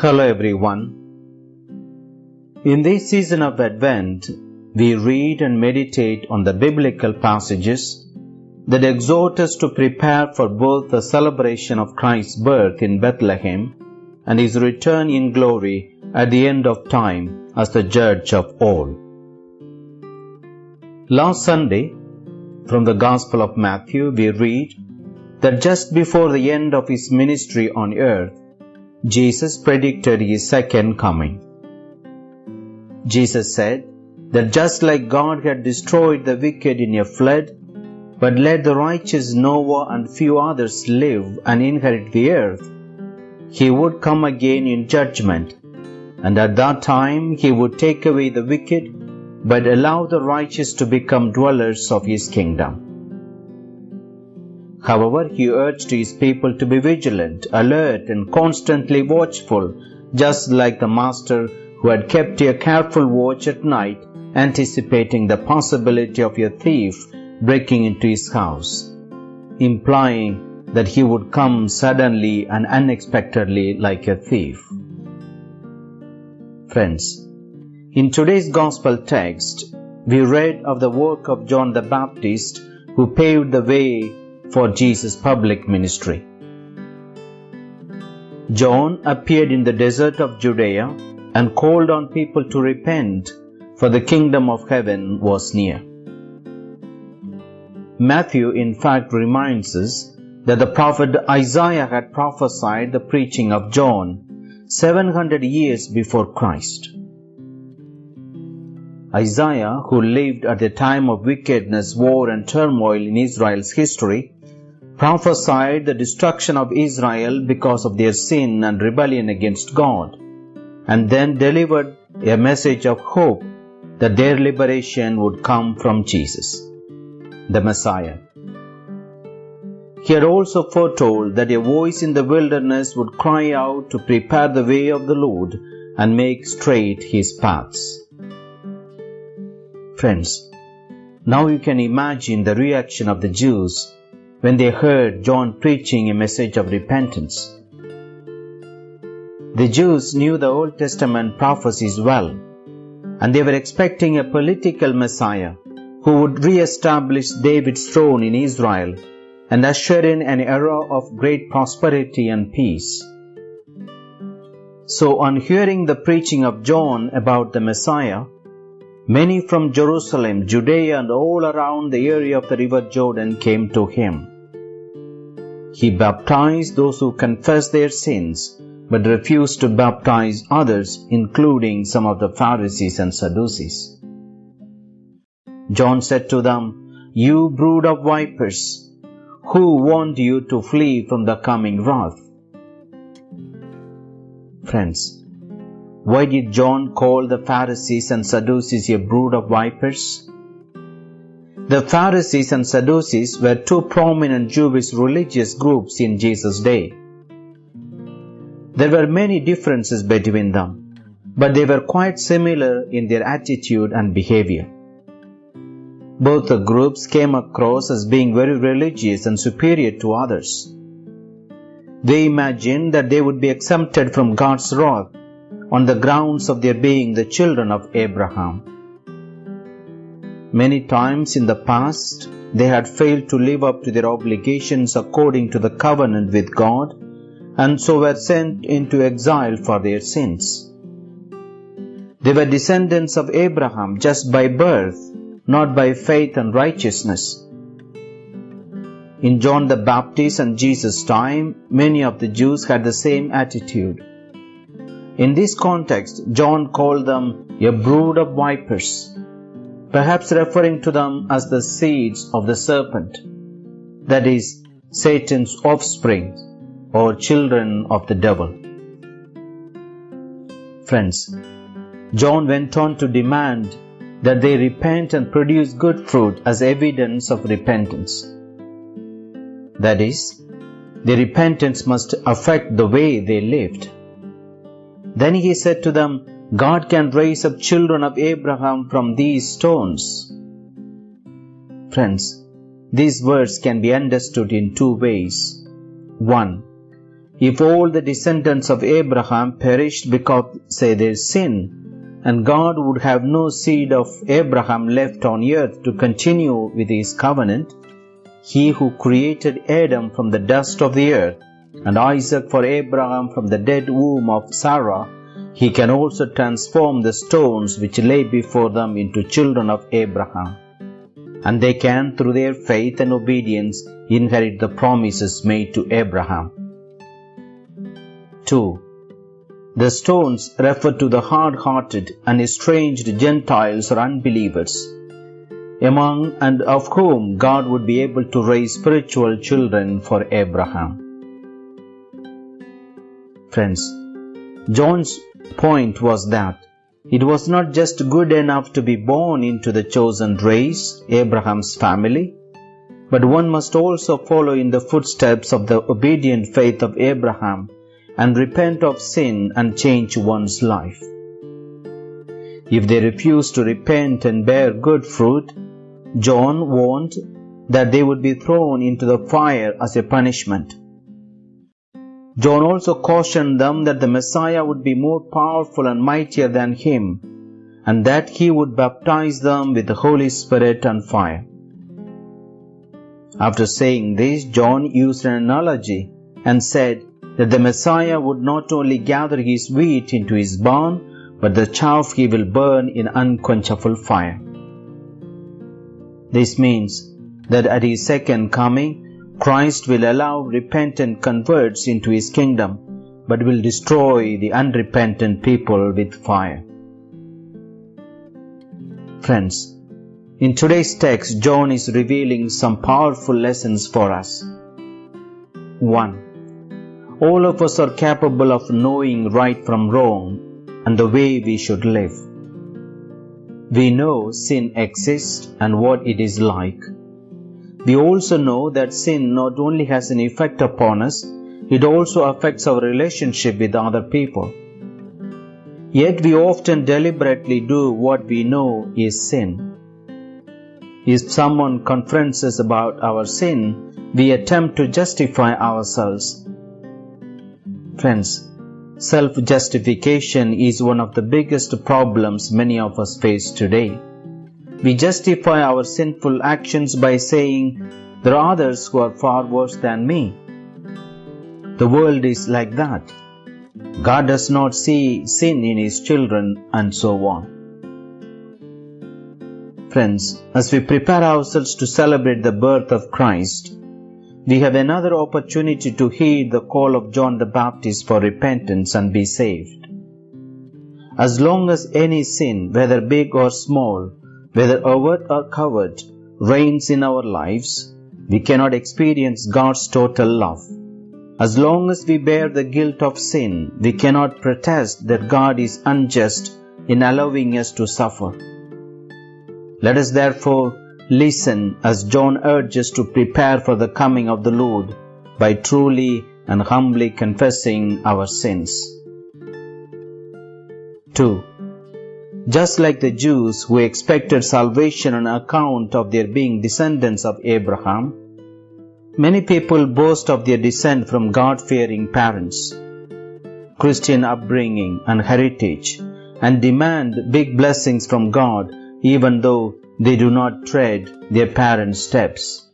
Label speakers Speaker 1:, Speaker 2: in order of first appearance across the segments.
Speaker 1: Hello everyone. In this season of Advent, we read and meditate on the biblical passages that exhort us to prepare for both the celebration of Christ's birth in Bethlehem and his return in glory at the end of time as the judge of all. Last Sunday, from the Gospel of Matthew, we read that just before the end of his ministry on earth, Jesus predicted his second coming. Jesus said that just like God had destroyed the wicked in a flood, but let the righteous Noah and few others live and inherit the earth, he would come again in judgment, and at that time he would take away the wicked, but allow the righteous to become dwellers of his kingdom. However, he urged his people to be vigilant, alert, and constantly watchful, just like the master who had kept a careful watch at night, anticipating the possibility of a thief breaking into his house, implying that he would come suddenly and unexpectedly like a thief. Friends, in today's Gospel text, we read of the work of John the Baptist who paved the way for Jesus' public ministry. John appeared in the desert of Judea and called on people to repent, for the kingdom of heaven was near. Matthew, in fact, reminds us that the prophet Isaiah had prophesied the preaching of John 700 years before Christ. Isaiah, who lived at a time of wickedness, war, and turmoil in Israel's history, prophesied the destruction of Israel because of their sin and rebellion against God, and then delivered a message of hope that their liberation would come from Jesus, the Messiah. He had also foretold that a voice in the wilderness would cry out to prepare the way of the Lord and make straight his paths. Friends, now you can imagine the reaction of the Jews when they heard John preaching a message of repentance. The Jews knew the Old Testament prophecies well, and they were expecting a political Messiah who would re-establish David's throne in Israel and usher in an era of great prosperity and peace. So on hearing the preaching of John about the Messiah, Many from Jerusalem, Judea, and all around the area of the river Jordan came to him. He baptized those who confessed their sins, but refused to baptize others, including some of the Pharisees and Sadducees. John said to them, You brood of vipers, who warned you to flee from the coming wrath? Friends, why did John call the Pharisees and Sadducees a brood of vipers? The Pharisees and Sadducees were two prominent Jewish religious groups in Jesus' day. There were many differences between them, but they were quite similar in their attitude and behavior. Both the groups came across as being very religious and superior to others. They imagined that they would be exempted from God's wrath on the grounds of their being the children of Abraham. Many times in the past, they had failed to live up to their obligations according to the covenant with God and so were sent into exile for their sins. They were descendants of Abraham just by birth, not by faith and righteousness. In John the Baptist and Jesus' time, many of the Jews had the same attitude. In this context, John called them a brood of vipers, perhaps referring to them as the seeds of the serpent, that is, Satan's offspring or children of the devil. Friends, John went on to demand that they repent and produce good fruit as evidence of repentance. That is, their repentance must affect the way they lived. Then he said to them, God can raise up children of Abraham from these stones. Friends, these words can be understood in two ways. One, if all the descendants of Abraham perished because of their sin, and God would have no seed of Abraham left on earth to continue with his covenant, he who created Adam from the dust of the earth and Isaac for Abraham from the dead womb of Sarah, he can also transform the stones which lay before them into children of Abraham. And they can, through their faith and obedience, inherit the promises made to Abraham. 2. The stones refer to the hard hearted and estranged Gentiles or unbelievers, among and of whom God would be able to raise spiritual children for Abraham. Friends, John's point was that it was not just good enough to be born into the chosen race, Abraham's family, but one must also follow in the footsteps of the obedient faith of Abraham and repent of sin and change one's life. If they refuse to repent and bear good fruit, John warned that they would be thrown into the fire as a punishment. John also cautioned them that the Messiah would be more powerful and mightier than him, and that he would baptize them with the Holy Spirit and fire. After saying this, John used an analogy and said that the Messiah would not only gather his wheat into his barn, but the chaff he will burn in unquenchable fire. This means that at his second coming, Christ will allow repentant converts into his kingdom, but will destroy the unrepentant people with fire. Friends, in today's text, John is revealing some powerful lessons for us. 1. All of us are capable of knowing right from wrong and the way we should live. We know sin exists and what it is like. We also know that sin not only has an effect upon us, it also affects our relationship with other people. Yet we often deliberately do what we know is sin. If someone confronts us about our sin, we attempt to justify ourselves. Friends, self justification is one of the biggest problems many of us face today. We justify our sinful actions by saying, There are others who are far worse than me. The world is like that. God does not see sin in His children, and so on. Friends, as we prepare ourselves to celebrate the birth of Christ, we have another opportunity to heed the call of John the Baptist for repentance and be saved. As long as any sin, whether big or small, whether overt or covert, reigns in our lives, we cannot experience God's total love. As long as we bear the guilt of sin, we cannot protest that God is unjust in allowing us to suffer. Let us therefore listen as John urges to prepare for the coming of the Lord by truly and humbly confessing our sins. 2. Just like the Jews who expected salvation on account of their being descendants of Abraham, many people boast of their descent from God fearing parents, Christian upbringing, and heritage, and demand big blessings from God even though they do not tread their parents' steps.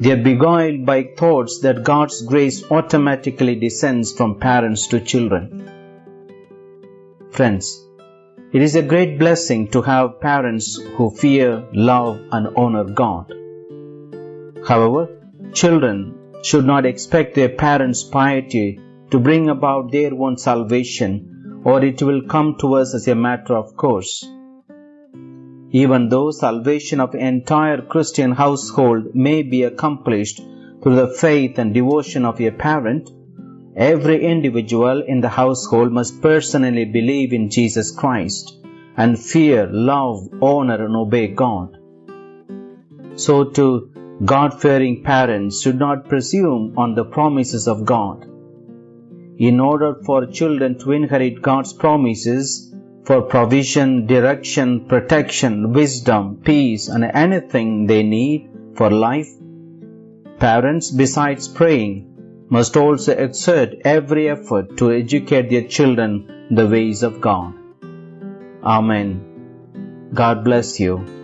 Speaker 1: They are beguiled by thoughts that God's grace automatically descends from parents to children. Friends, it is a great blessing to have parents who fear, love, and honor God. However, children should not expect their parents' piety to bring about their own salvation, or it will come to us as a matter of course. Even though salvation of entire Christian household may be accomplished through the faith and devotion of a parent, every individual in the household must personally believe in Jesus Christ and fear, love, honor, and obey God. So too, God-fearing parents should not presume on the promises of God. In order for children to inherit God's promises, for provision, direction, protection, wisdom, peace, and anything they need for life. Parents, besides praying, must also exert every effort to educate their children the ways of God. Amen. God bless you.